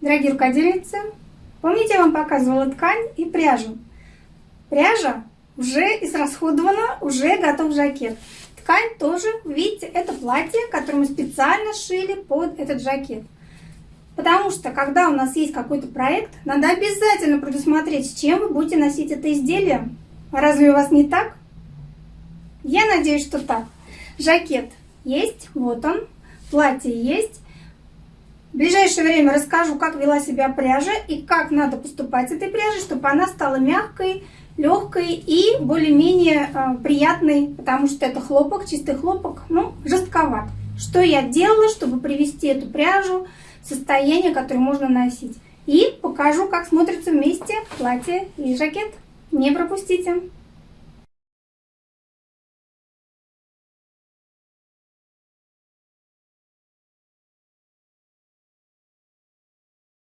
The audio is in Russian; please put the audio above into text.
Дорогие рукодельницы, помните, я вам показывала ткань и пряжу? Пряжа уже израсходована, уже готов жакет. Ткань тоже, видите, это платье, которое мы специально шили под этот жакет. Потому что, когда у нас есть какой-то проект, надо обязательно предусмотреть, с чем вы будете носить это изделие. Разве у вас не так? Я надеюсь, что так. Жакет есть, вот он. Платье есть. В ближайшее время расскажу, как вела себя пряжа и как надо поступать с этой пряжей, чтобы она стала мягкой, легкой и более-менее э, приятной, потому что это хлопок, чистый хлопок, ну, жестковат. Что я делала, чтобы привести эту пряжу в состояние, которое можно носить. И покажу, как смотрится вместе платье и жакет. Не пропустите!